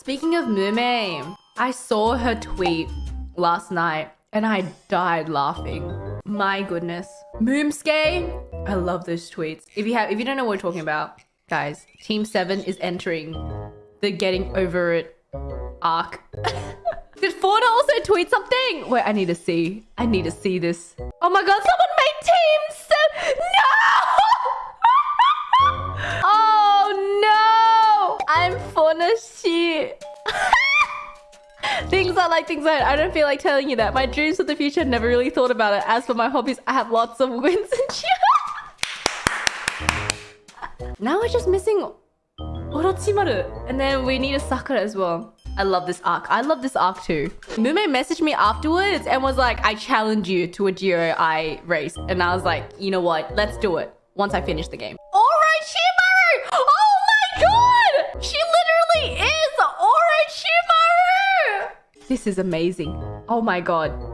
Speaking of Mumei, I saw her tweet last night and I died laughing. My goodness. Moomske, I love those tweets. If you have if you don't know what we're talking about, guys, Team 7 is entering the getting over it arc. Did Fauna also tweet something? Wait, I need to see. I need to see this. Oh my god, someone made Team 7! No! I'm Fauna shit. things are like things are. I don't feel like telling you that. My dreams for the future, never really thought about it. As for my hobbies, I have lots of wins and cheer. now we're just missing Orochimaru. And then we need a Sakura as well. I love this arc. I love this arc too. Mumei messaged me afterwards and was like, I challenge you to a GOI race. And I was like, you know what? Let's do it once I finish the game. This is amazing. Oh my god.